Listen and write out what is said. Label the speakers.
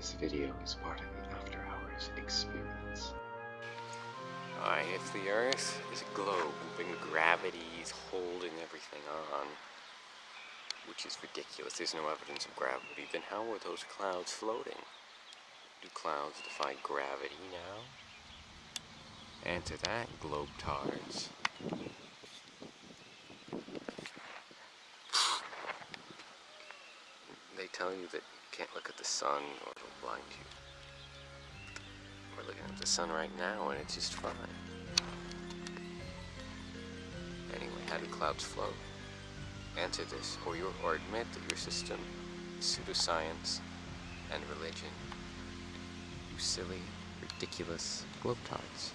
Speaker 1: this video is part of the After Hours experience.
Speaker 2: Alright, if the Earth is a globe and gravity is holding everything on, which is ridiculous, there's no evidence of gravity, then how are those clouds floating? Do clouds defy gravity now? Answer that, globetards. They tell you that you can't look at the sun or it'll blind you. We're looking at the sun right now and it's just fine. Anyway, how do clouds float? Answer this, or, you, or admit that your system is pseudoscience and religion. You silly, ridiculous globetards.